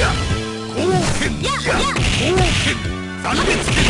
や。貢献剣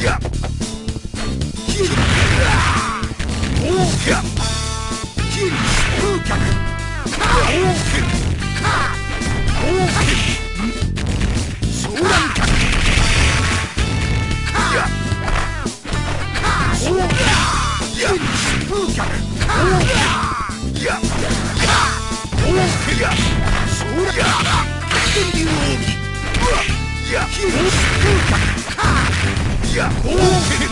Yeah! 야! 오!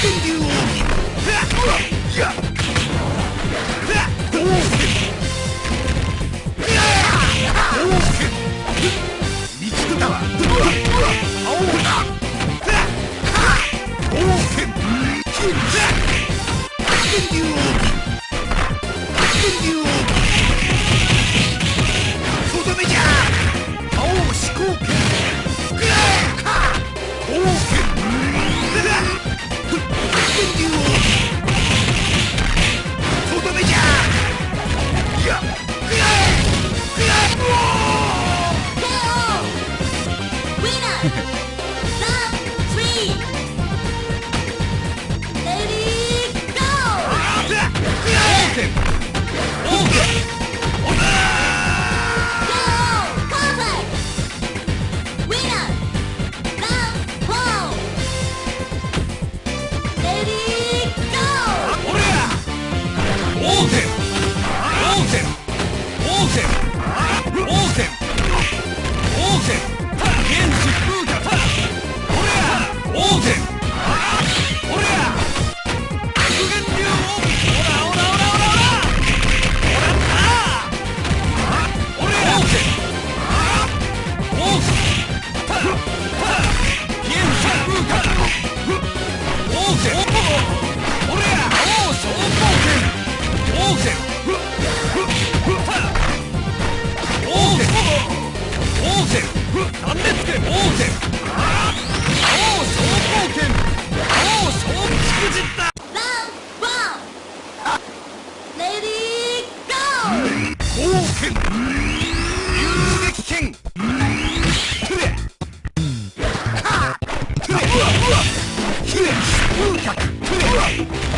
Fucking you! die.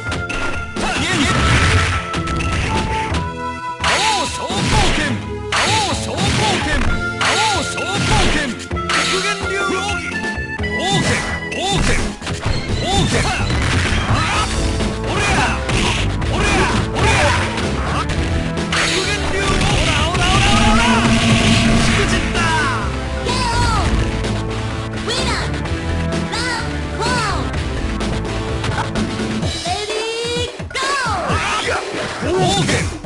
Hold!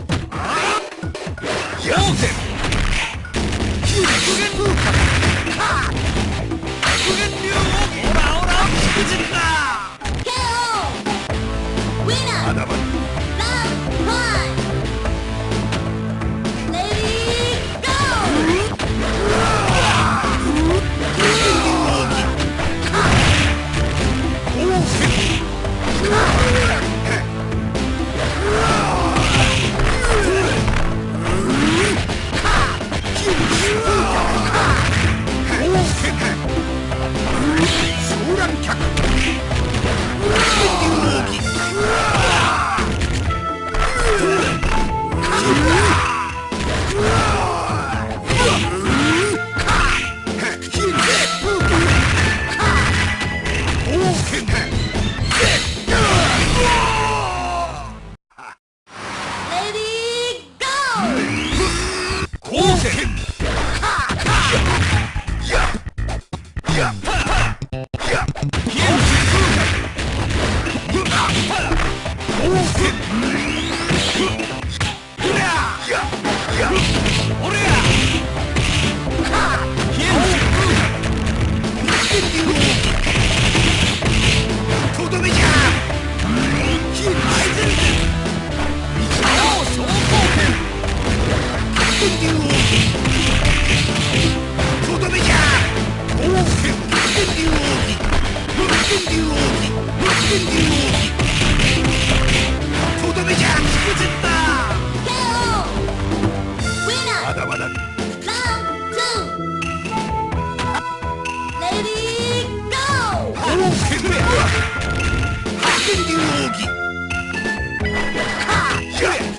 Yeah.